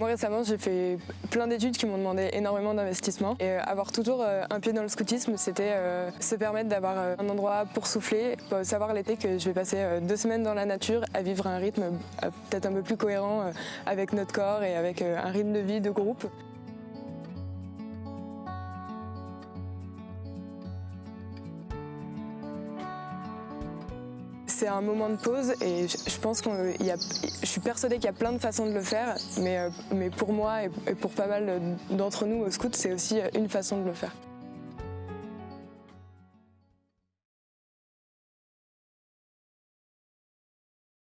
Moi récemment j'ai fait plein d'études qui m'ont demandé énormément d'investissement et euh, avoir toujours euh, un pied dans le scoutisme c'était euh, se permettre d'avoir un endroit pour souffler, savoir l'été que je vais passer deux semaines dans la nature à vivre un rythme peut-être un peu plus cohérent avec notre corps et avec un rythme de vie de groupe. C'est un moment de pause et je pense qu'il y a, je suis persuadée qu'il y a plein de façons de le faire, mais, euh, mais pour moi et pour pas mal d'entre nous au scout, c'est aussi une façon de le faire.